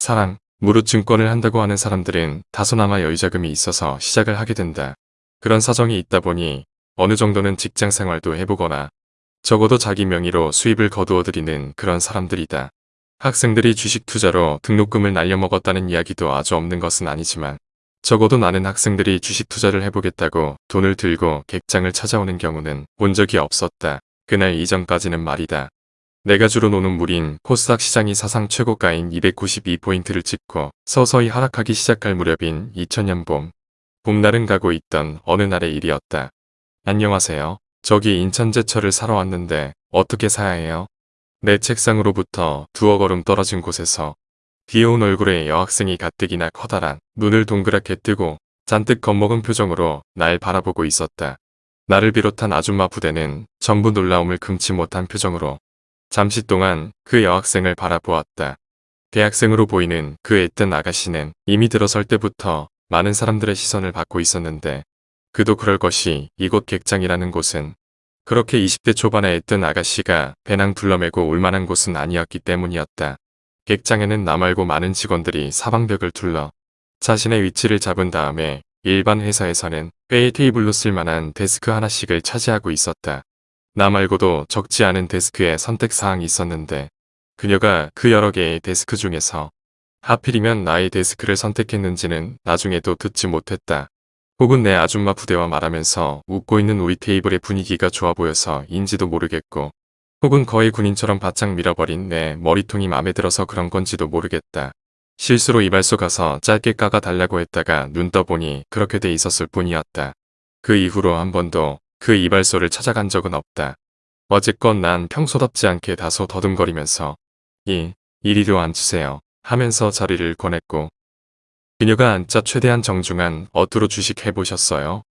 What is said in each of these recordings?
사랑, 무료 증권을 한다고 하는 사람들은 다소나마 여유자금이 있어서 시작을 하게 된다. 그런 사정이 있다 보니 어느 정도는 직장 생활도 해보거나 적어도 자기 명의로 수입을 거두어들이는 그런 사람들이다. 학생들이 주식 투자로 등록금을 날려먹었다는 이야기도 아주 없는 것은 아니지만 적어도 나는 학생들이 주식 투자를 해보겠다고 돈을 들고 객장을 찾아오는 경우는 본 적이 없었다. 그날 이전까지는 말이다. 내가 주로 노는 물인 코스닥 시장이 사상 최고가인 292포인트를 찍고 서서히 하락하기 시작할 무렵인 2000년 봄. 봄날은 가고 있던 어느 날의 일이었다. 안녕하세요. 저기 인천 제철을 사러 왔는데 어떻게 사야 해요? 내 책상으로부터 두어 걸음 떨어진 곳에서 귀여운 얼굴의 여학생이 가뜩이나 커다란 눈을 동그랗게 뜨고 잔뜩 겁먹은 표정으로 날 바라보고 있었다. 나를 비롯한 아줌마 부대는 전부 놀라움을 금치 못한 표정으로 잠시 동안 그 여학생을 바라보았다. 대학생으로 보이는 그 애뜬 아가씨는 이미 들어설 때부터 많은 사람들의 시선을 받고 있었는데 그도 그럴 것이 이곳 객장이라는 곳은 그렇게 20대 초반에 애뜬 아가씨가 배낭 둘러매고 올만한 곳은 아니었기 때문이었다. 객장에는 나 말고 많은 직원들이 사방벽을 둘러 자신의 위치를 잡은 다음에 일반 회사에서는 회의 테이블로 쓸만한 데스크 하나씩을 차지하고 있었다. 나 말고도 적지 않은 데스크의 선택사항이 있었는데 그녀가 그 여러 개의 데스크 중에서 하필이면 나의 데스크를 선택했는지는 나중에도 듣지 못했다. 혹은 내 아줌마 부대와 말하면서 웃고 있는 우리 테이블의 분위기가 좋아 보여서 인지도 모르겠고 혹은 거의 군인처럼 바짝 밀어버린 내 머리통이 마음에 들어서 그런 건지도 모르겠다. 실수로 이발소 가서 짧게 깎아 달라고 했다가 눈 떠보니 그렇게 돼 있었을 뿐이었다. 그 이후로 한 번도 그 이발소를 찾아간 적은 없다. 어쨌건 난 평소답지 않게 다소 더듬거리면서 이, 이리로 앉으세요 하면서 자리를 권했고 그녀가 앉자 최대한 정중한 어투로 주식 해보셨어요?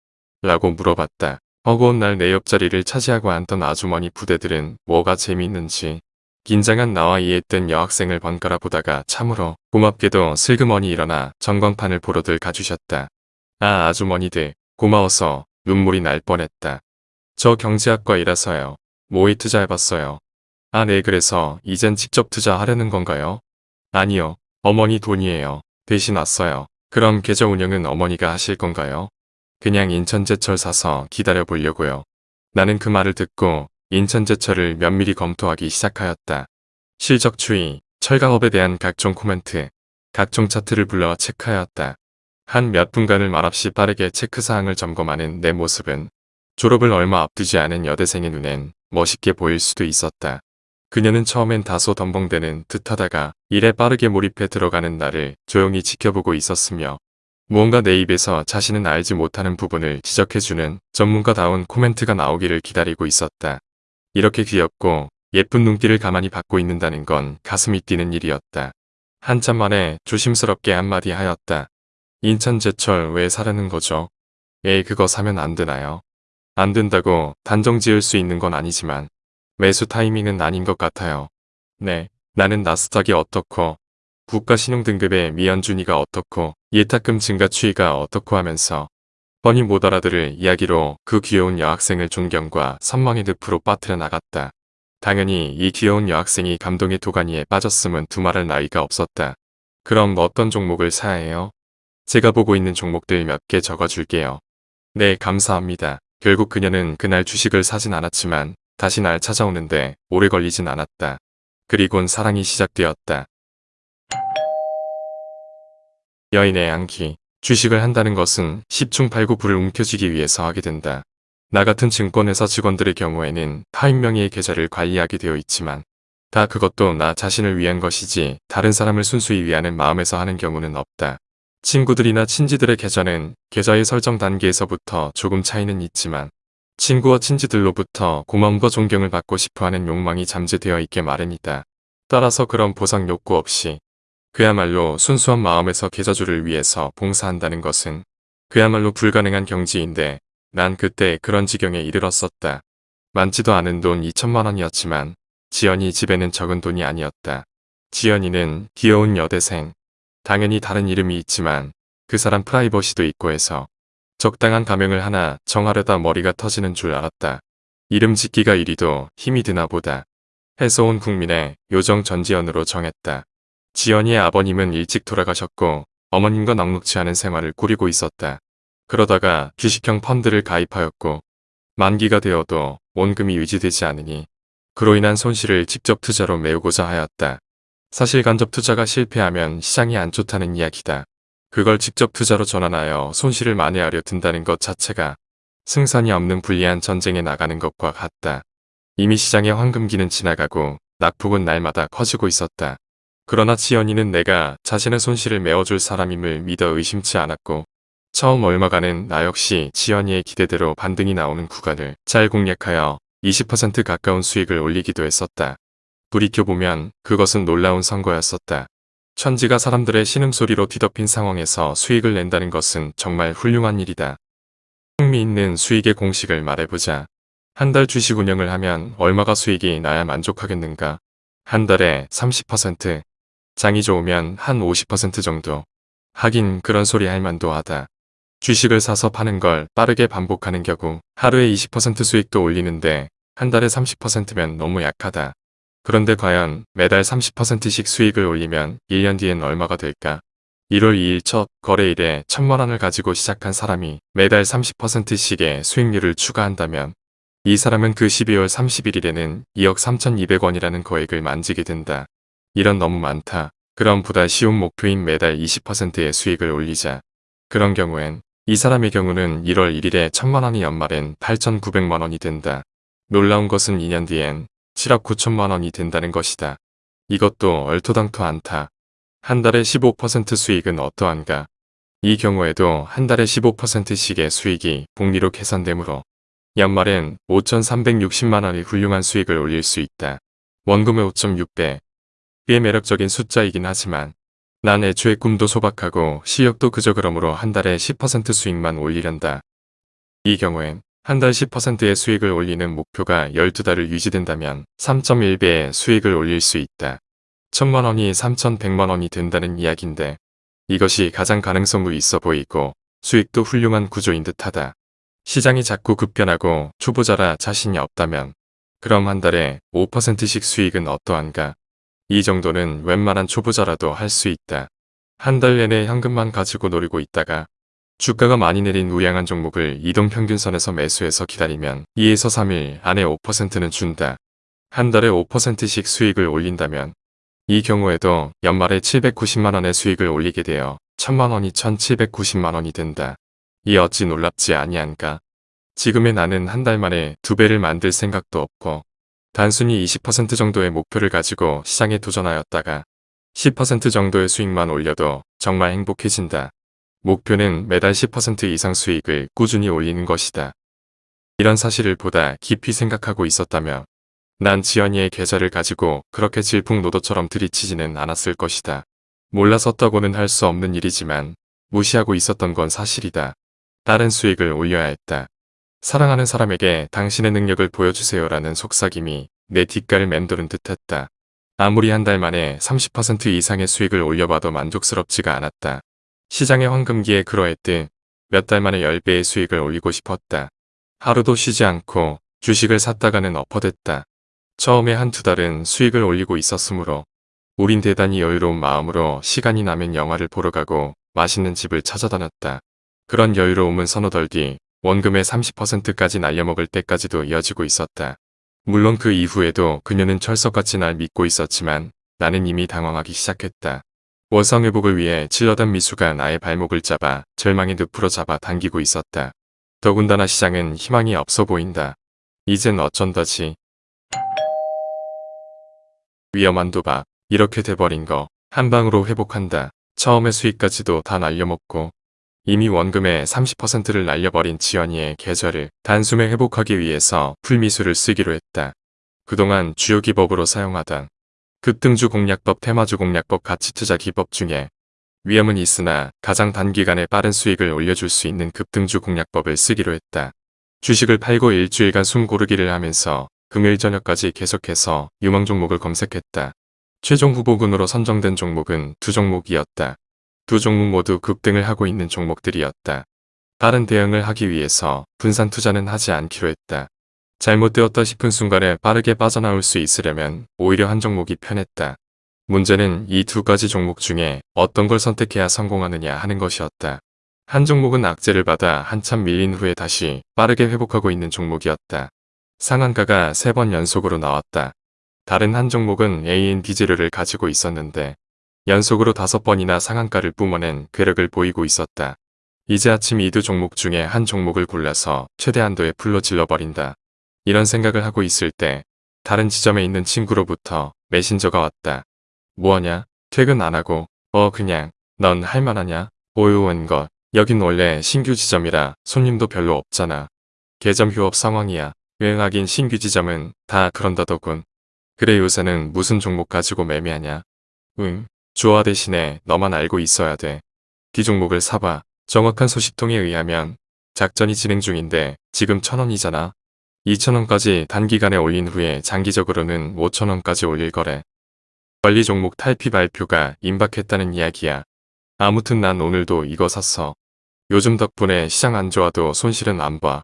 라고 물어봤다. 허구한 날 내 옆자리를 차지하고 앉던 아주머니 부대들은 뭐가 재미있는지 긴장한 나와 이해했던 여학생을 번갈아 보다가 참으로 고맙게도 슬그머니 일어나 전광판을 보러들 가주셨다. 아 아주머니들 고마워서 눈물이 날 뻔했다. 저 경제학과이라서요. 모의 투자해봤어요. 아 네 그래서 이젠 직접 투자하려는 건가요? 아니요. 어머니 돈이에요. 대신 왔어요. 그럼 계좌 운영은 어머니가 하실 건가요? 그냥 인천제철 사서 기다려 보려고요. 나는 그 말을 듣고 인천제철을 면밀히 검토하기 시작하였다. 실적 추이, 철강업에 대한 각종 코멘트, 각종 차트를 불러 체크하였다. 한 몇 분간을 말없이 빠르게 체크사항을 점검하는 내 모습은 졸업을 얼마 앞두지 않은 여대생의 눈엔 멋있게 보일 수도 있었다. 그녀는 처음엔 다소 덤벙대는 듯하다가 일에 빠르게 몰입해 들어가는 나를 조용히 지켜보고 있었으며 무언가 내 입에서 자신은 알지 못하는 부분을 지적해주는 전문가다운 코멘트가 나오기를 기다리고 있었다. 이렇게 귀엽고 예쁜 눈길을 가만히 받고 있는다는 건 가슴이 뛰는 일이었다. 한참 만에 조심스럽게 한마디 하였다. 인천 제철 왜 사려는 거죠? 에이 그거 사면 안 되나요? 안 된다고 단정 지을 수 있는 건 아니지만 매수 타이밍은 아닌 것 같아요. 네, 나는 나스닥이 어떻고 국가신용등급의 미연준위가 어떻고 예탁금 증가 추이가 어떻고 하면서 뻔히 못 알아들을 이야기로 그 귀여운 여학생을 존경과 선망의 늪으로 빠뜨려 나갔다. 당연히 이 귀여운 여학생이 감동의 도가니에 빠졌음은 두말할 나위가 없었다. 그럼 어떤 종목을 사야 해요? 제가 보고 있는 종목들 몇 개 적어줄게요. 네 감사합니다. 결국 그녀는 그날 주식을 사진 않았지만 다시 날 찾아오는데 오래 걸리진 않았다. 그리곤 사랑이 시작되었다. 여인의 양기, 주식을 한다는 것은 10중 8구 불을 움켜쥐기 위해서 하게 된다. 나 같은 증권회사 직원들의 경우에는 타인 명의의 계좌를 관리하게 되어 있지만 다 그것도 나 자신을 위한 것이지 다른 사람을 순수히 위하는 마음에서 하는 경우는 없다. 친구들이나 친지들의 계좌는 계좌의 설정 단계에서부터 조금 차이는 있지만 친구와 친지들로부터 고마움과 존경을 받고 싶어하는 욕망이 잠재되어 있게 마련이다. 따라서 그런 보상 욕구 없이 그야말로 순수한 마음에서 계좌주를 위해서 봉사한다는 것은 그야말로 불가능한 경지인데 난 그때 그런 지경에 이르렀었다. 많지도 않은 돈 2천만 원이었지만 지연이 집에는 적은 돈이 아니었다. 지연이는 귀여운 여대생. 당연히 다른 이름이 있지만 그 사람 프라이버시도 있고 해서 적당한 가명을 하나 정하려다 머리가 터지는 줄 알았다. 이름 짓기가 이리도 힘이 드나 보다. 해서 온 국민의 요정 전지연으로 정했다. 지연이의 아버님은 일찍 돌아가셨고 어머님과 넉넉지 않은 생활을 꾸리고 있었다. 그러다가 주식형 펀드를 가입하였고 만기가 되어도 원금이 유지되지 않으니 그로 인한 손실을 직접 투자로 메우고자 하였다. 사실 간접 투자가 실패하면 시장이 안 좋다는 이야기다. 그걸 직접 투자로 전환하여 손실을 만회하려 든다는 것 자체가 승산이 없는 불리한 전쟁에 나가는 것과 같다. 이미 시장의 황금기는 지나가고 낙폭은 날마다 커지고 있었다. 그러나 지연이는 내가 자신의 손실을 메워줄 사람임을 믿어 의심치 않았고 처음 얼마간은 나 역시 지연이의 기대대로 반등이 나오는 구간을 잘 공략하여 20% 가까운 수익을 올리기도 했었다. 돌이켜보면 그것은 놀라운 선거였었다. 천지가 사람들의 신음소리로 뒤덮인 상황에서 수익을 낸다는 것은 정말 훌륭한 일이다. 흥미있는 수익의 공식을 말해보자. 한 달 주식 운영을 하면 얼마가 수익이 나야 만족하겠는가? 한 달에 30%, 장이 좋으면 한 50% 정도. 하긴 그런 소리 할 만도 하다. 주식을 사서 파는 걸 빠르게 반복하는 경우 하루에 20% 수익도 올리는데 한 달에 30%면 너무 약하다. 그런데 과연 매달 30%씩 수익을 올리면 1년 뒤엔 얼마가 될까? 1월 2일 첫 거래일에 천만 원을 가지고 시작한 사람이 매달 30%씩의 수익률을 추가한다면 이 사람은 그 12월 31일에는 2억 3,200원이라는 거액을 만지게 된다. 이런 너무 많다. 그럼 보다 쉬운 목표인 매달 20%의 수익을 올리자. 그런 경우엔 이 사람의 경우는 1월 1일에 천만 원이 연말엔 8,900만 원이 된다. 놀라운 것은 2년 뒤엔 7억 9천만 원이 된다는 것이다. 이것도 얼토당토 않다. 한 달에 15% 수익은 어떠한가? 이 경우에도 한 달에 15%씩의 수익이 복리로 계산되므로 연말엔 5,360만 원의 훌륭한 수익을 올릴 수 있다. 원금의 5.6배. 꽤 매력적인 숫자이긴 하지만 난 애초에 꿈도 소박하고 실력도 그저 그러므로 한 달에 10% 수익만 올리련다. 이 경우엔 한 달 10%의 수익을 올리는 목표가 12달을 유지된다면 3.1배의 수익을 올릴 수 있다. 천만 원이 3,100만 원이 된다는 이야기인데 이것이 가장 가능성도 있어 보이고 수익도 훌륭한 구조인 듯하다. 시장이 자꾸 급변하고 초보자라 자신이 없다면 그럼 한 달에 5%씩 수익은 어떠한가? 이 정도는 웬만한 초보자라도 할 수 있다. 한 달 내내 현금만 가지고 노리고 있다가 주가가 많이 내린 우량한 종목을 이동평균선에서 매수해서 기다리면 2에서 3일 안에 5%는 준다. 한 달에 5%씩 수익을 올린다면 이 경우에도 연말에 790만원의 수익을 올리게 되어 1000만원이 1790만원이 된다. 이 어찌 놀랍지 아니한가? 지금의 나는 한 달 만에 두 배를 만들 생각도 없고 단순히 20% 정도의 목표를 가지고 시장에 도전하였다가 10% 정도의 수익만 올려도 정말 행복해진다. 목표는 매달 10% 이상 수익을 꾸준히 올리는 것이다. 이런 사실을 보다 깊이 생각하고 있었다며 난 지연이의 계좌를 가지고 그렇게 질풍노도처럼 들이치지는 않았을 것이다. 몰라섰다고는 할 수 없는 일이지만 무시하고 있었던 건 사실이다. 다른 수익을 올려야 했다. 사랑하는 사람에게 당신의 능력을 보여주세요라는 속삭임이 내 뒷가를 맴도는 듯했다. 아무리 한 달 만에 30% 이상의 수익을 올려봐도 만족스럽지가 않았다. 시장의 황금기에 그러했듯 몇 달 만에 10배의 수익을 올리고 싶었다. 하루도 쉬지 않고 주식을 샀다가는 엎어댔다. 처음에 한두 달은 수익을 올리고 있었으므로 우린 대단히 여유로운 마음으로 시간이 나면 영화를 보러 가고 맛있는 집을 찾아다녔다. 그런 여유로움은 서너 달 뒤 원금의 30%까지 날려먹을 때까지도 이어지고 있었다. 물론 그 이후에도 그녀는 철석같이 날 믿고 있었지만 나는 이미 당황하기 시작했다. 원상회복을 위해 찔러단 미수가 나의 발목을 잡아 절망의 늪으로 잡아 당기고 있었다. 더군다나 시장은 희망이 없어 보인다. 이젠 어쩐다지. 위험한 도박. 이렇게 돼버린 거. 한 방으로 회복한다. 처음의 수익까지도 다 날려먹고 이미 원금의 30%를 날려버린 지연이의 계좌를 단숨에 회복하기 위해서 풀미수를 쓰기로 했다. 그동안 주요 기법으로 사용하던 급등주 공략법, 테마주 공략법, 가치투자 기법 중에 위험은 있으나 가장 단기간에 빠른 수익을 올려줄 수 있는 급등주 공략법을 쓰기로 했다. 주식을 팔고 일주일간 숨 고르기를 하면서 금요일 저녁까지 계속해서 유망 종목을 검색했다. 최종 후보군으로 선정된 종목은 두 종목이었다. 두 종목 모두 급등을 하고 있는 종목들이었다. 다른 대응을 하기 위해서 분산 투자는 하지 않기로 했다. 잘못되었다 싶은 순간에 빠르게 빠져나올 수 있으려면 오히려 한 종목이 편했다. 문제는 이 두 가지 종목 중에 어떤 걸 선택해야 성공하느냐 하는 것이었다. 한 종목은 악재를 받아 한참 밀린 후에 다시 빠르게 회복하고 있는 종목이었다. 상한가가 세 번 연속으로 나왔다. 다른 한 종목은 AND 재료를 가지고 있었는데 연속으로 다섯 번이나 상한가를 뿜어낸 괴력을 보이고 있었다. 이제 아침 이 두 종목 중에 한 종목을 골라서 최대한도의 풀로 질러버린다. 이런 생각을 하고 있을 때 다른 지점에 있는 친구로부터 메신저가 왔다. 뭐하냐? 퇴근 안 하고 어 그냥 넌 할만하냐? 오유원 것 여긴 원래 신규 지점이라 손님도 별로 없잖아. 개점 휴업 상황이야. 유행하긴 신규 지점은 다 그런다더군. 그래 요새는 무슨 종목 가지고 매매하냐? 응. 주어 대신에 너만 알고 있어야 돼. 기 종목을 사봐. 정확한 소식통에 의하면 작전이 진행 중인데 지금 천원이잖아. 2천원까지 단기간에 올린 후에 장기적으로는 5천원까지 올릴 거래. 관리 종목 탈피 발표가 임박했다는 이야기야. 아무튼 난 오늘도 이거 샀어. 요즘 덕분에 시장 안 좋아도 손실은 안 봐.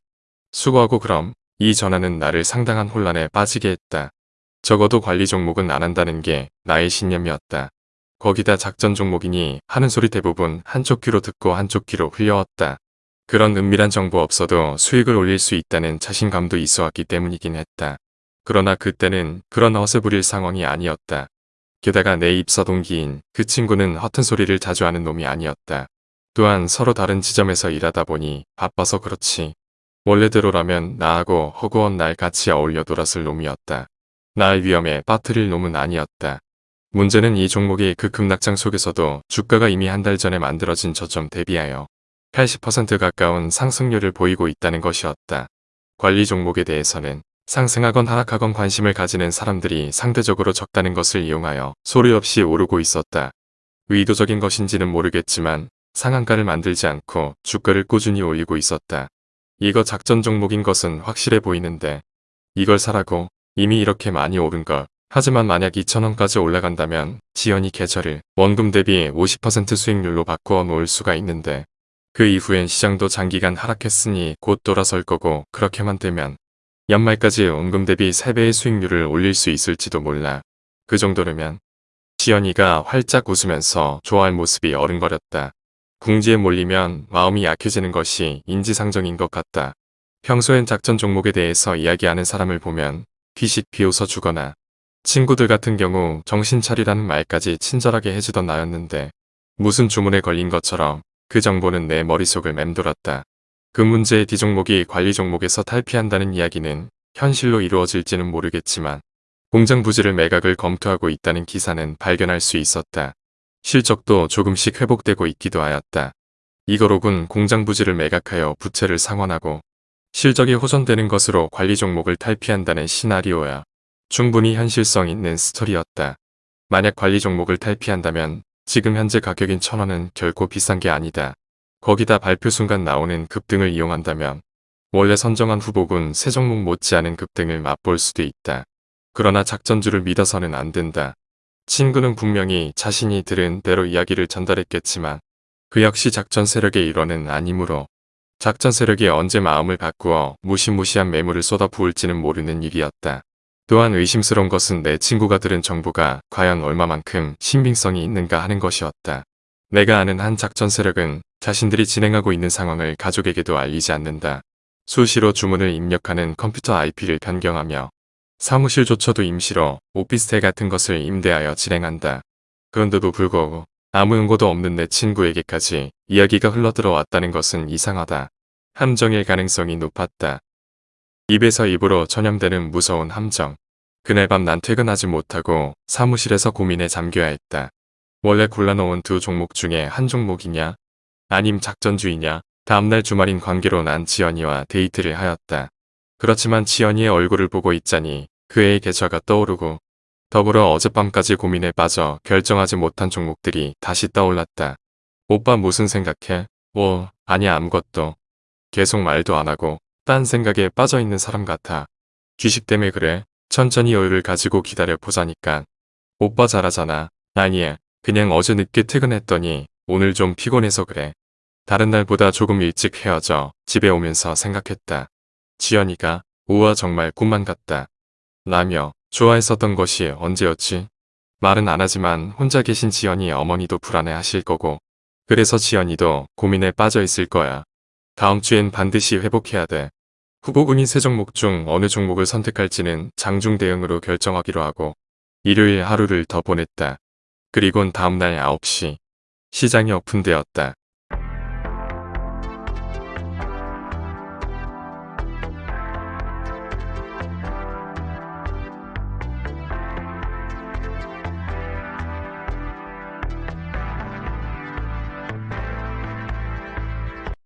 수고하고 그럼 이 전화는 나를 상당한 혼란에 빠지게 했다. 적어도 관리 종목은 안 한다는 게 나의 신념이었다. 거기다 작전 종목이니 하는 소리 대부분 한쪽 귀로 듣고 한쪽 귀로 흘려왔다. 그런 은밀한 정보 없어도 수익을 올릴 수 있다는 자신감도 있어 왔기 때문이긴 했다. 그러나 그때는 그런 허세 부릴 상황이 아니었다. 게다가 내 입사 동기인 그 친구는 허튼 소리를 자주 하는 놈이 아니었다. 또한 서로 다른 지점에서 일하다 보니 바빠서 그렇지. 원래대로라면 나하고 허구한 날 같이 어울려 놀았을 놈이었다. 날 위험에 빠뜨릴 놈은 아니었다. 문제는 이 종목이 그 급락장 속에서도 주가가 이미 한 달 전에 만들어진 저점 대비하여 80% 가까운 상승률을 보이고 있다는 것이었다. 관리 종목에 대해서는 상승하건 하락하건 관심을 가지는 사람들이 상대적으로 적다는 것을 이용하여 소리 없이 오르고 있었다. 의도적인 것인지는 모르겠지만 상한가를 만들지 않고 주가를 꾸준히 올리고 있었다. 이거 작전 종목인 것은 확실해 보이는데 이걸 사라고 이미 이렇게 많이 오른 걸. 하지만 만약 2천원까지 올라간다면 지연이 계좌를 원금 대비 50% 수익률로 바꾸어 놓을 수가 있는데 그 이후엔 시장도 장기간 하락했으니 곧 돌아설 거고 그렇게만 되면 연말까지 원금 대비 3배의 수익률을 올릴 수 있을지도 몰라. 그 정도라면 지연이가 활짝 웃으면서 좋아할 모습이 어른거렸다. 궁지에 몰리면 마음이 약해지는 것이 인지상정인 것 같다. 평소엔 작전 종목에 대해서 이야기하는 사람을 보면 휘식 비웃어 주거나 친구들 같은 경우 정신 차리라는 말까지 친절하게 해주던 나였는데 무슨 주문에 걸린 것처럼 그 정보는 내 머릿속을 맴돌았다. 그 문제의 D종목이 관리 종목에서 탈피한다는 이야기는 현실로 이루어질지는 모르겠지만 공장 부지를 매각을 검토하고 있다는 기사는 발견할 수 있었다. 실적도 조금씩 회복되고 있기도 하였다. 이거로군 공장 부지를 매각하여 부채를 상환하고 실적이 호전되는 것으로 관리 종목을 탈피한다는 시나리오야. 충분히 현실성 있는 스토리였다. 만약 관리 종목을 탈피한다면 지금 현재 가격인 천원은 결코 비싼 게 아니다. 거기다 발표 순간 나오는 급등을 이용한다면 원래 선정한 후보군 세 종목 못지않은 급등을 맛볼 수도 있다. 그러나 작전주를 믿어서는 안 된다. 친구는 분명히 자신이 들은 대로 이야기를 전달했겠지만 그 역시 작전 세력의 일원은 아니므로 작전 세력이 언제 마음을 바꾸어 무시무시한 매물을 쏟아부을지는 모르는 일이었다. 또한 의심스러운 것은 내 친구가 들은 정보가 과연 얼마만큼 신빙성이 있는가 하는 것이었다. 내가 아는 한 작전 세력은 자신들이 진행하고 있는 상황을 가족에게도 알리지 않는다. 수시로 주문을 입력하는 컴퓨터 IP를 변경하며 사무실조차도 임시로 오피스텔 같은 것을 임대하여 진행한다. 그런데도 불구하고 아무 연고도 없는 내 친구에게까지 이야기가 흘러들어왔다는 것은 이상하다. 함정일 가능성이 높았다. 입에서 입으로 전염되는 무서운 함정. 그날 밤 난 퇴근하지 못하고 사무실에서 고민에 잠겨야 했다. 원래 골라놓은 두 종목 중에 한 종목이냐? 아님 작전주의냐? 다음날 주말인 관계로 난 지연이와 데이트를 하였다. 그렇지만 지연이의 얼굴을 보고 있자니 그 애의 계좌가 떠오르고 더불어 어젯밤까지 고민에 빠져 결정하지 못한 종목들이 다시 떠올랐다. 오빠 무슨 생각해? 뭐 아니야 아무것도. 계속 말도 안 하고 딴 생각에 빠져있는 사람 같아. 주식 때문에 그래. 천천히 여유를 가지고 기다려 보자니까. 오빠 잘하잖아. 아니야. 그냥 어제 늦게 퇴근했더니 오늘 좀 피곤해서 그래. 다른 날보다 조금 일찍 헤어져 집에 오면서 생각했다. 지연이가 우와 정말 꿈만 같다. 라며 좋아했었던 것이 언제였지? 말은 안 하지만 혼자 계신 지연이 어머니도 불안해 하실 거고 그래서 지연이도 고민에 빠져 있을 거야. 다음 주엔 반드시 회복해야 돼. 후보군인 세 종목 중 어느 종목을 선택할지는 장중 대응으로 결정하기로 하고 일요일 하루를 더 보냈다. 그리곤 다음날 9시 시장이 오픈되었다.